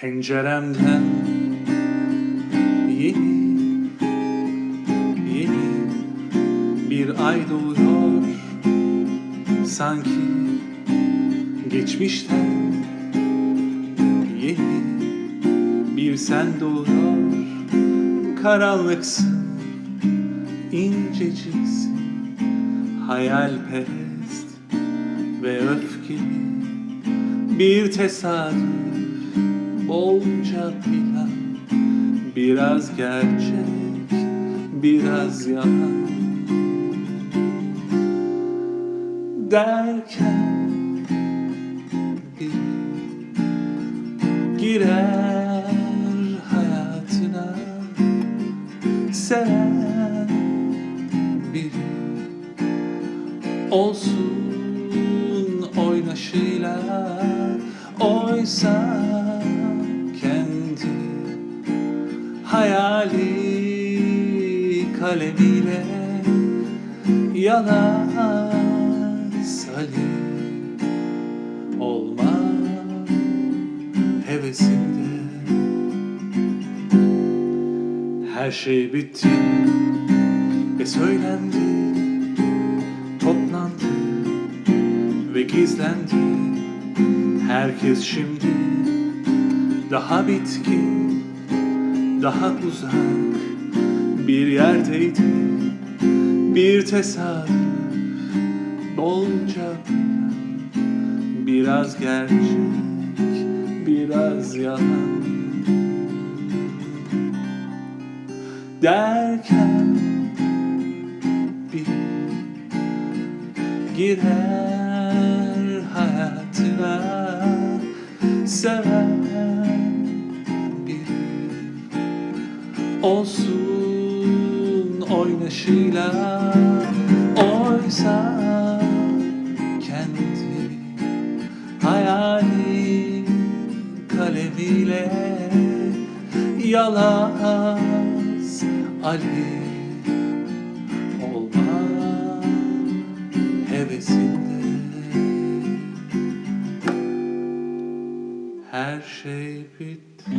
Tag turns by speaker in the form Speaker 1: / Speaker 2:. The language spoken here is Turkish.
Speaker 1: Penceremden yeni yeni bir ay doğuyor. Sanki geçmişten yeni bir sen doğuyor. Karanlıksın inceciksin hayalperest ve öfkeli bir tesadüf bolca plan biraz gerçek biraz yalan. Derken bir girer hayatına. Seven biri olsun oynaşıyla oysa kendi hayali kalemiyle yalan salim olma hevesinde. Her şey bitti ve söylendi toplandı ve gizlendi. Herkes şimdi bitkin daha uzak bir yerdeydi. Bir tesadüf bolca biraz gerçek biraz yalan. Derken bir girer hayatına seven olsun oynaşıyla oysa kendi hayali kalemiyle yalaz Ali olma hevesinde. Her şey bitti